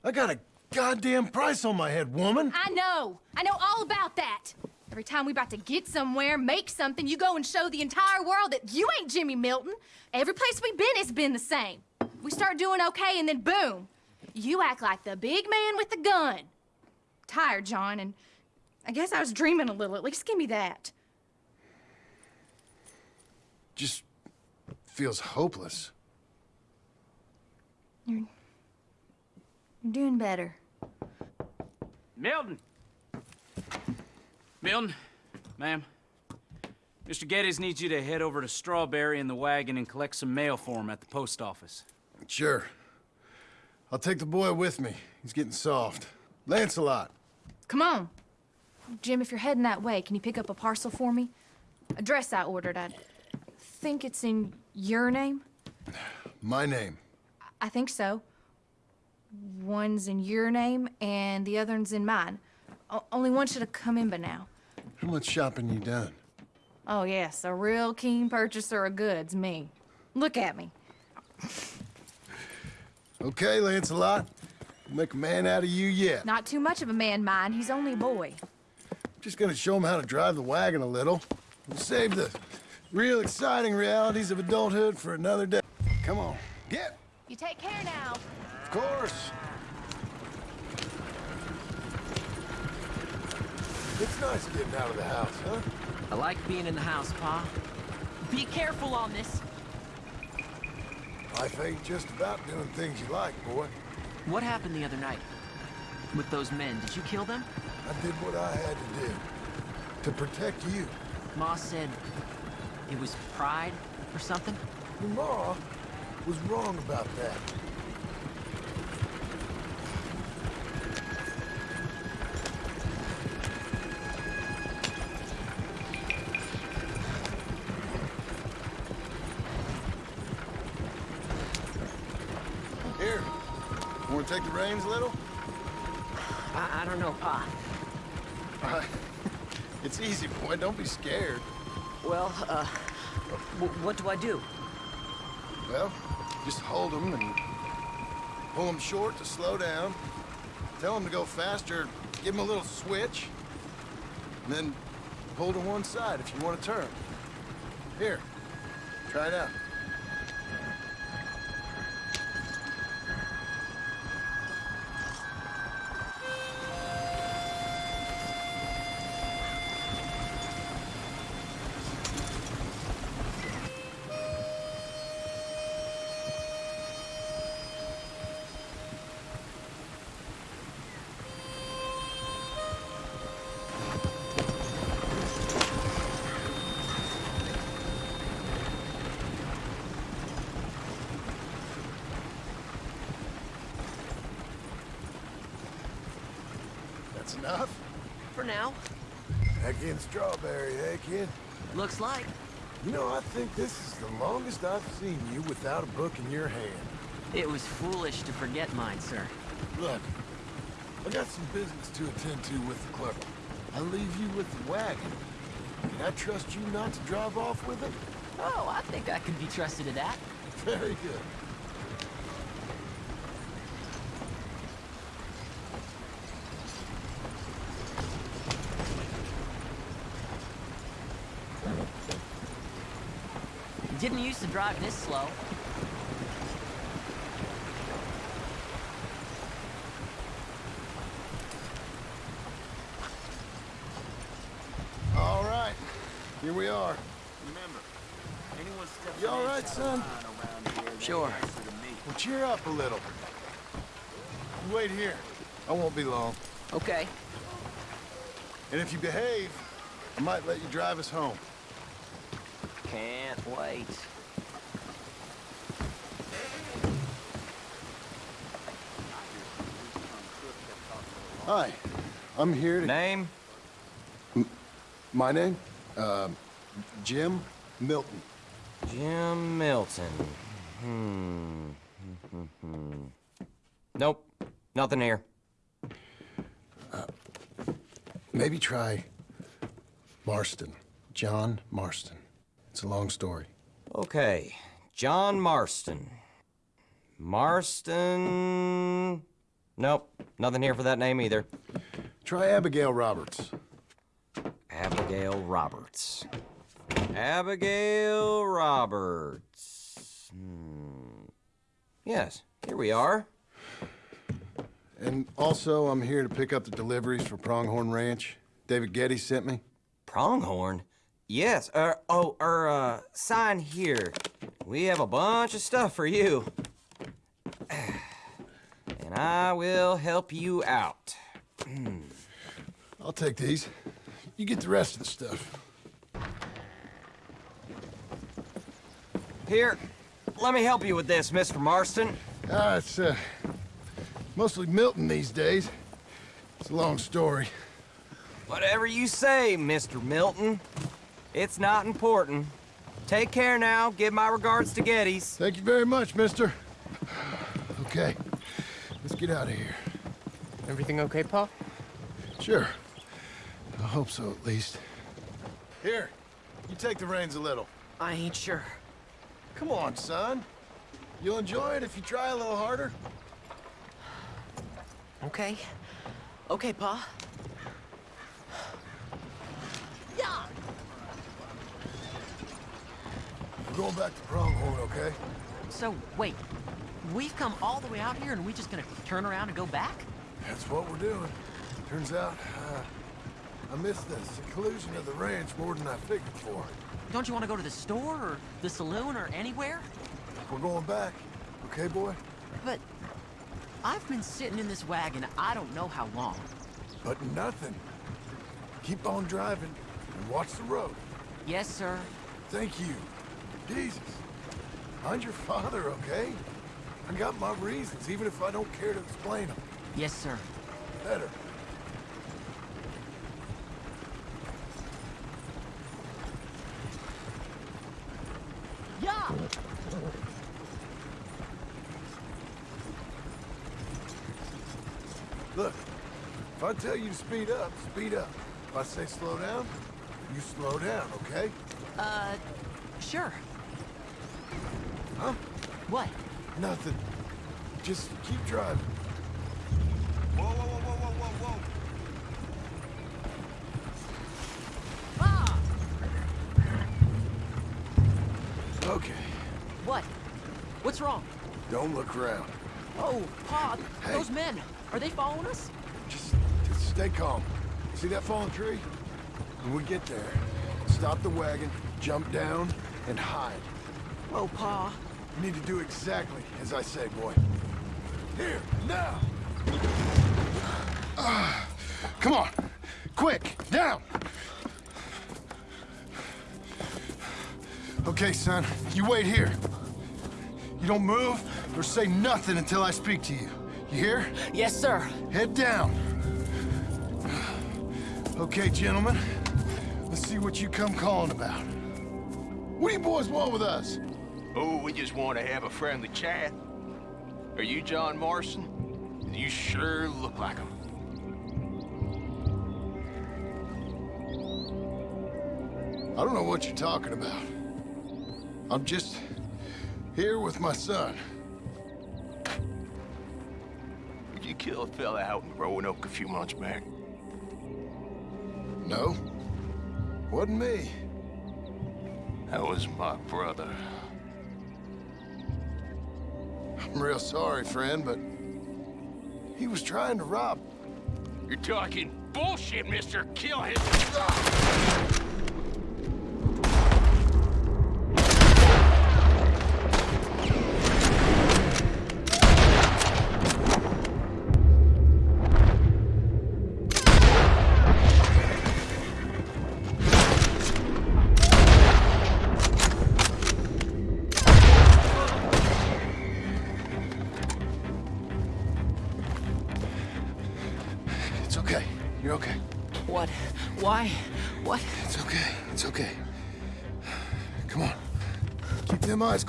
I got a goddamn price on my head, woman.
I know. I know all about that. Every time we about to get somewhere, make something, you go and show the entire world that you ain't Jimmy Milton. Every place we've been, it's been the same. We start doing okay, and then boom, you act like the big man with the gun. Tired, John, and I guess I was dreaming a little. At least give me that.
Just feels hopeless.
You're, you're doing better.
Milton! Milton, ma'am. Mr. Geddes needs you to head over to Strawberry in the wagon and collect some mail for him at the post office.
Sure. I'll take the boy with me. He's getting soft. Lancelot.
Come on. Jim, if you're heading that way, can you pick up a parcel for me? A dress I ordered. I think it's in your name.
My name.
I think so. One's in your name and the other one's in mine. O- only one should have come in by now.
How much shopping you done?
Oh, yes, a real keen purchaser of goods, me. Look at me.
Okay, Lancelot. We'll Make a man out of you yet.
Not too much of a man, mine. He's only a boy.
Just gonna show him how to drive the wagon a little. We'll save the real exciting realities of adulthood for another day. Come on, get.
You take care now.
Of course. It's nice getting out of the house, huh?
I like being in the house, Pa. Be careful on this.
Life ain't just about doing things you like, boy.
What happened the other night? With those men, did you kill them?
I did what I had to do. To protect you.
Ma said it was pride or something?
Your ma was wrong about that. Here, want to take the reins a little?
I, I don't know, Pa.
Uh, it's easy, boy. Don't be scared.
Well, uh, what do I do?
Well, just hold them and pull them short to slow down. Tell them to go faster. Give them a little switch. And then pull to one side if you want to turn. Here, try it out. Enough?
For now.
Back in Strawberry, eh, kid?
Looks like.
You know, I think this is the longest I've seen you without a book in your hand.
It was foolish to forget mine, sir.
Look, I got some business to attend to with the clerk. I'll leave you with the wagon. Can I trust you not to drive off with it?
Oh, I think I can be trusted to that.
Very good.
Didn't used to drive this slow.
All right, here we are.
Remember, anyone steps
You all right, son?
Sure.
Well, cheer up a little. Wait here. I won't be long.
Okay.
And if you behave, I might let you drive us home.
Can't wait.
Hi, I'm here to...
Name?
My name? Uh, Jim Milton.
Jim Milton. Hmm. nope. Nothing here.
Maybe try Marston. John Marston. It's a long story.
Okay. John Marston. Marston. Nope. Nothing here for that name either.
Try Abigail Roberts.
Abigail Roberts. Abigail Roberts. Hmm. Yes, here we are.
And also, I'm here to pick up the deliveries for Pronghorn Ranch. David Geddes sent me.
Pronghorn? Yes. Er, oh, er, uh, sign here. We have a bunch of stuff for you. And I will help you out.
I'll take these. You get the rest of the stuff.
Here, let me help you with this, Mr. Marston.
Ah, it's, uh, mostly Milton these days. It's a long story.
Whatever you say, Mr. Milton. It's not important. Take care now. Give my regards to Geddes.
Thank you very much, mister. Okay, get out of here.
Everything okay, Pa?
Sure. I hope so, at least. Here, you take the reins a little.
I ain't sure.
Come on, son. You'll enjoy it if you try a little harder.
Okay. Okay, Pa. Yeah.
We're going back to Pronghorn, okay?
So, wait. We've come all the way out here and we just gonna turn around and go back?
That's what we're doing. Turns out, uh, I missed the seclusion of the ranch more than I figured for.
Don't you want to go to the store or the saloon or anywhere?
We're going back, okay, boy?
But I've been sitting in this wagon I don't know how long.
But nothing. Keep on driving and watch the road.
Yes, sir.
Thank you. Jesus. Mind your father, okay? I got my reasons, even if I don't care to explain them.
Yes, sir.
Better.
Yeah.
Look, if I tell you to speed up, speed up. If I say slow down, you slow down, okay?
Uh, sure.
Huh?
What?
Nothing. Just keep driving.
Whoa, whoa, whoa, whoa, whoa, whoa, whoa.
Okay.
What? What's wrong?
Don't look around.
Oh, Pa,
Hey.
those men. Are they following us?
Just, just stay calm. See that fallen tree? When we get there, stop the wagon, jump down, and hide.
Whoa, Pa.
You need to do exactly as I say, boy. Here, now! Ah, come on! Quick, down! Okay, son, you wait here. You don't move or say nothing until I speak to you. You hear?
Yes, sir.
Head down. Okay, gentlemen. Let's see what you come calling about. What do you boys want with us?
Oh, we just want to have a friendly chat. Are you John Marston? You sure look like him.
I don't know what you're talking about. I'm just here with my son.
Did you kill a fella out in Roanoke a few months back?
No. Wasn't me.
That was my brother.
I'm real sorry, friend, but he was trying to rob.
You're talking bullshit, mister. Kill him.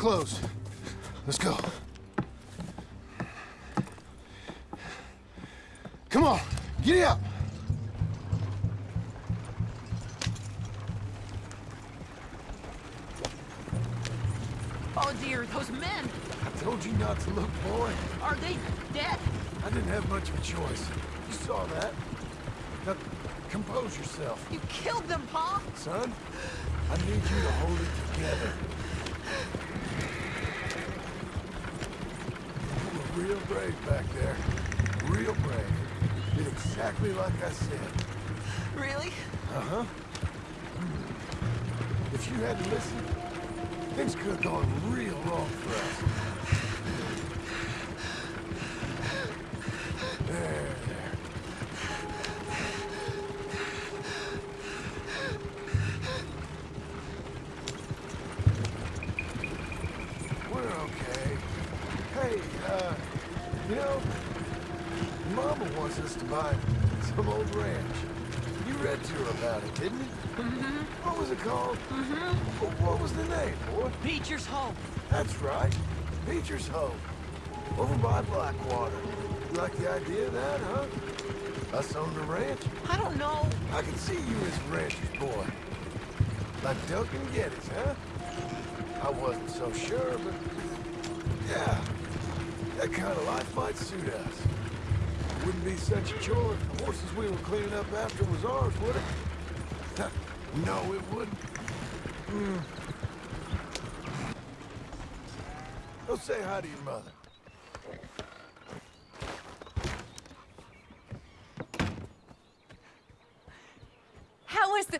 Them
Uh-huh. If you hadn't listened, things could have gone real wrong for us. Right. Beecher's Hope. Over by Blackwater. You like the idea of that, huh? Us on the ranch?
I don't know.
I can see you as rancher's boy. Like Duncan Geddes, huh? I wasn't so sure, but... Yeah. That kind of life might suit us. Wouldn't be such a chore if the horses we were cleaning up after was ours, would it? no, it wouldn't. Hmm. Go say hi to your mother.
How was the...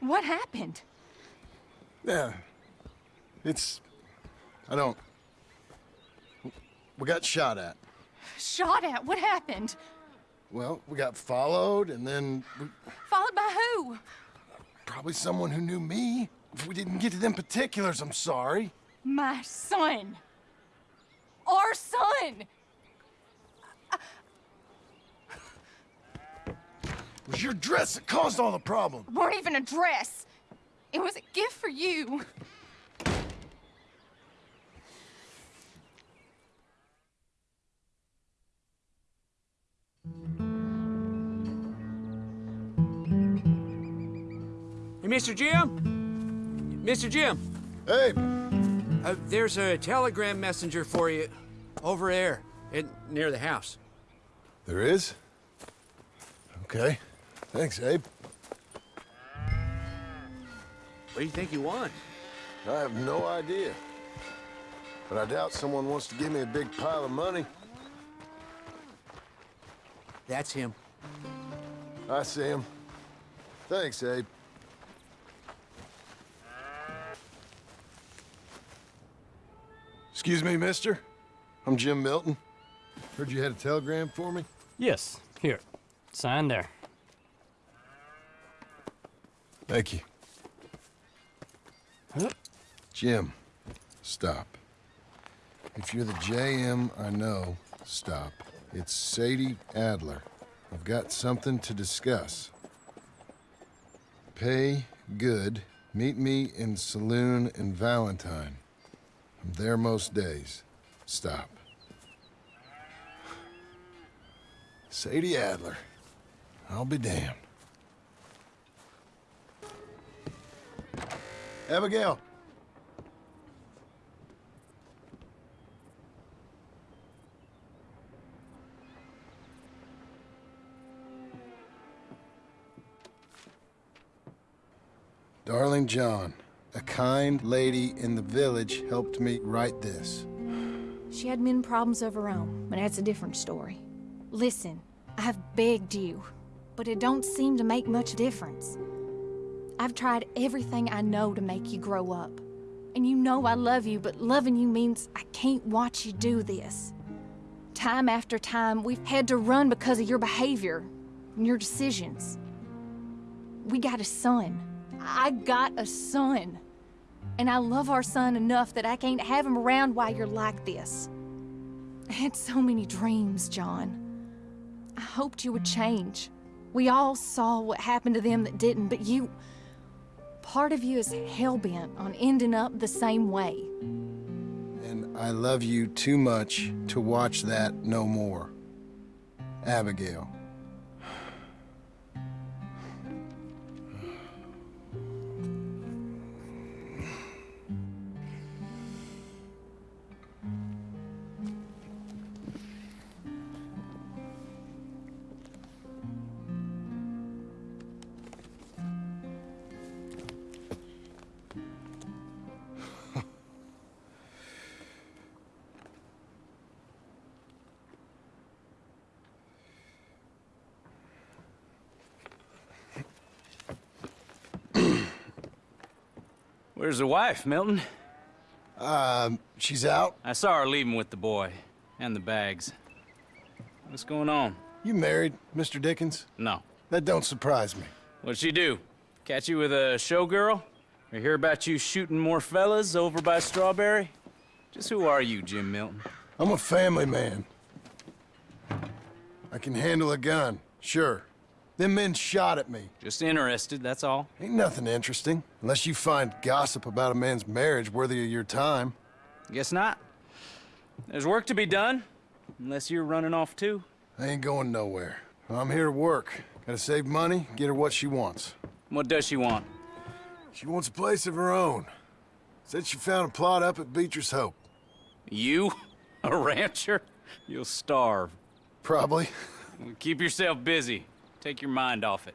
What happened?
Yeah. It's... I don't... We got shot at.
Shot at? What happened?
Well, we got followed, and then we,
Followed by who?
probably someone who knew me. If we didn't get to them particulars, I'm sorry.
My son. Our son.
It was your dress that caused all the problem.
weren't even a dress. It was a gift for you.
Hey, Mr. Jim? Mr. Jim?
Hey.
Uh, there's a telegram messenger for you over there, in, near the house.
There is? Okay. Thanks, Abe.
What do you think you want?
I have no idea. But I doubt someone wants to give me a big pile of money.
That's him.
I see him. Thanks, Abe. Excuse me, mister. I'm Jim Milton. Heard you had a telegram for me?
Yes, here. Sign there.
Thank you. Huh? Jim, stop. If you're the JM I know, stop. It's Sadie Adler. I've got something to discuss. Pay good. Meet me in saloon in Valentine. I'm there most days. Stop. Sadie Adler. I'll be damned. Abigail. Darling John, a kind lady in the village helped me write this.
She had men problems of her own, but that's a different story. Listen, I've begged you, but it don't seem to make much difference. I've tried everything I know to make you grow up. And you know I love you, but loving you means I can't watch you do this. Time after time, we've had to run because of your behavior and your decisions. We got a son. I got a son. And I love our son enough that I can't have him around while you're like this. I had so many dreams, John. I hoped you would change. We all saw what happened to them that didn't, but you... Part of you is hell-bent on ending up the same way.
And I love you too much to watch that no more. Abigail.
Where's the wife, Milton?
Um, she's out.
I saw her leaving with the boy. And the bags. What's going on?
You married, Mr. Dickens?
No.
That don't surprise me.
What'd she do? Catch you with a showgirl? Or hear about you shooting more fellas over by Strawberry? Just who are you, Jim Milton?
I'm a family man. I can handle a gun, sure. Them men shot at me.
Just interested, that's all.
Ain't nothing interesting, unless you find gossip about a man's marriage worthy of your time.
Guess not. There's work to be done, unless you're running off too.
I ain't going nowhere. I'm here to work. Gotta save money, get her what she wants.
What does she want?
She wants a place of her own. Said she found a plot up at Beecher's Hope.
You? A rancher? You'll starve.
Probably.
Keep yourself busy. Take your mind off it.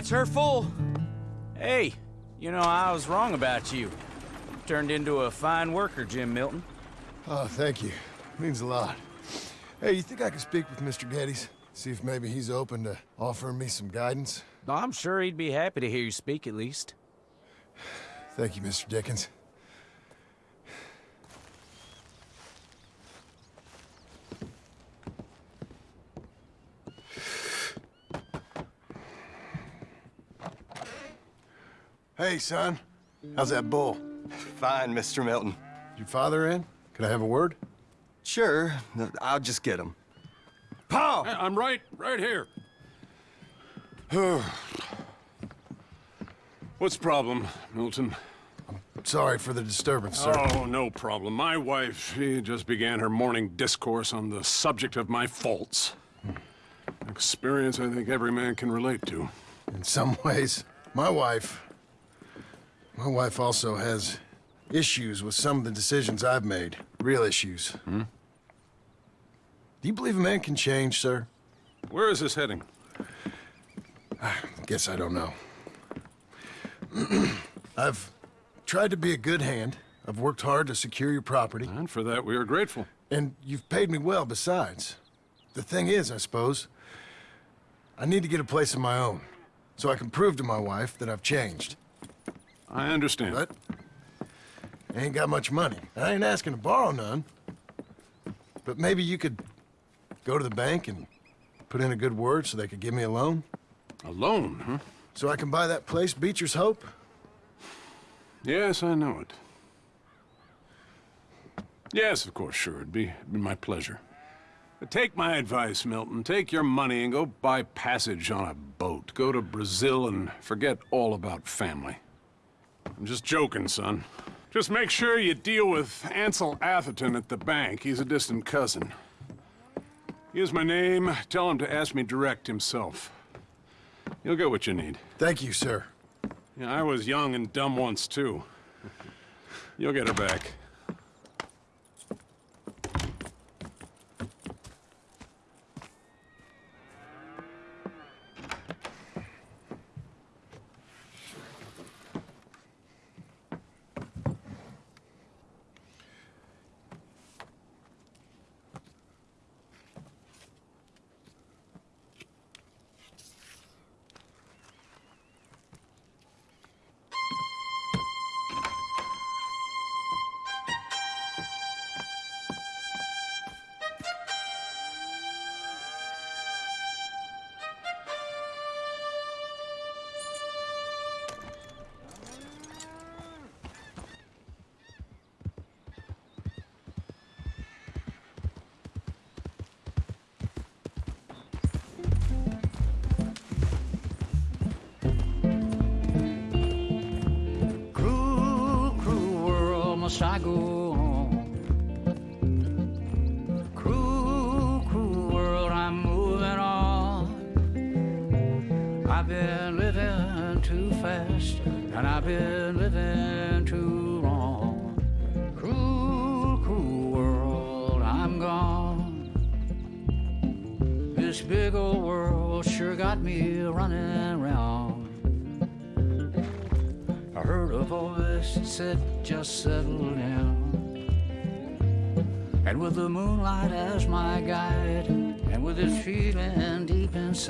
That's her full.
Hey, you know, I was wrong about you. Turned into a fine worker, Jim Milton.
Oh, thank you. Means a lot. Hey, you think I could speak with Mr. Geddes? See if maybe he's open to offering me some guidance?
I'm sure he'd be happy to hear you speak, at least.
Thank you, Mr. Dickens. Hey, son. How's that bull?
Fine, Mr. Milton.
Your father in? Could I have a word?
Sure. I'll just get him. Paul!
Hey, I'm right, right here. What's the problem, Milton?
I'm Sorry for the disturbance, sir.
Oh, no problem. My wife, she just began her morning discourse on the subject of my faults. Hmm. Experience I think every man can relate to.
In some ways, my wife... My wife also has issues with some of the decisions I've made. Real issues.
Hmm?
Do you believe a man can change, sir?
Where is this heading?
I guess I don't know. I've tried to be a good hand. I've worked hard to secure your property.
And for that, we are grateful.
And you've paid me well besides. The thing is, I suppose, I need to get a place of my own. So I can prove to my wife that I've changed.
I understand.
But I ain't got much money. I ain't asking to borrow none. But maybe you could go to the bank and put in a good word so they could give me a loan?
A loan, huh?
So I can buy that place, Beecher's Hope?
Yes, I know it. Yes, of course, sure. It'd be, it'd be my pleasure. But take my advice, Milton. Take your money and go buy passage on a boat. Go to Brazil and forget all about family. I'm just joking, son. Just make sure you deal with Ansel Atherton at the bank. He's a distant cousin. Here's my name. Tell him to ask me direct himself. You'll get what you need.
Thank you, sir.
Yeah, I was young and dumb once, too. You'll get her back.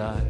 Deep